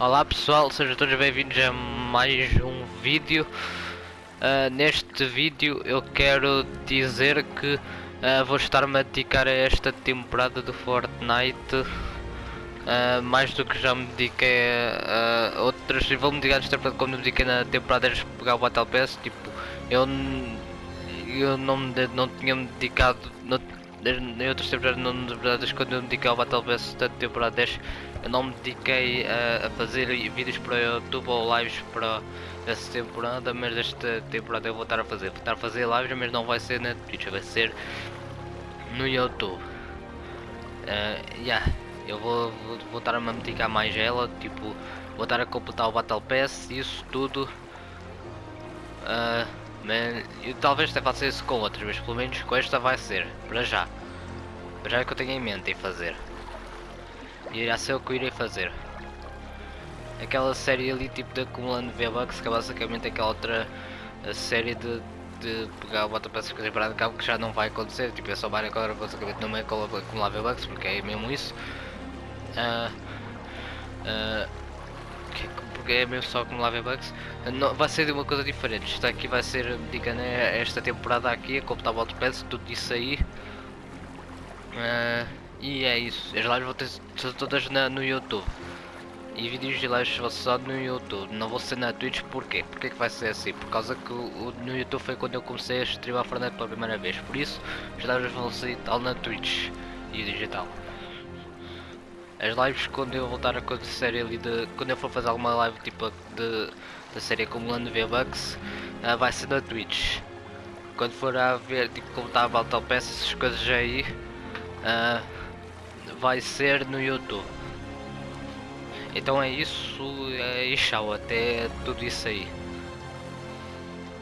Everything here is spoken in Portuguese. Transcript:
Olá pessoal, sejam todos bem-vindos a mais um vídeo. Uh, neste vídeo eu quero dizer que uh, vou estar-me a dedicar a esta temporada do Fortnite uh, mais do que já me dediquei a, outras. Vou-me dedicar nesta temporada como me dediquei na temporada de pegar o Battle Pass. Tipo, eu, eu não, não tinha me dedicado. Não, em outras temporadas, não, temporadas quando eu me dediquei ao Battle Pass da temporada 10 eu não me dediquei a, a, fazer vídeos para YouTube ou lives para essa temporada, mas esta temporada eu vou estar a fazer. Vou estar a fazer lives, mas não vai ser na Twitch, vai ser no YouTube. Uh, yeah, eu vou, vou, vou estar a me dedicar mais a ela, tipo, vou estar a completar o Battle Pass, isso tudo. Uh, mas, eu, talvez até faça isso com outras, mas pelo menos com esta vai ser, para já. Para já é que eu tenho em mente em fazer. E irá ser o que eu irei fazer. Aquela série ali tipo de acumulando V-Bucks, que é basicamente aquela outra série de, de pegar o bota peças coisas para cabo que já não vai acontecer. Tipo, é só Mario agora basicamente não é acumular V-Bucks, porque é mesmo isso. Uh, uh, é mesmo só acumular V-Bucks. Uh, vai ser de uma coisa diferente. Isto aqui vai ser, digamos, esta temporada aqui, a completar bota peças, tudo isso aí. Uh, e é isso, as lives vão ter todas na, no YouTube. E vídeos de lives vão ser só no YouTube, não vou ser na Twitch, porquê? Porquê que vai ser assim? Por causa que o, no YouTube foi quando eu comecei a streamar Fortnite pela primeira vez, por isso as lives vão ser tal na Twitch e digital. As lives quando eu voltar a acontecer ali de. quando eu for fazer alguma live tipo de da série acumulando V-Bucks, uh, vai ser na Twitch. Quando for a ver tipo como está a Battle Pass, essas coisas aí. Uh, vai ser no YouTube. Então é isso, é, e tchau, até tudo isso aí.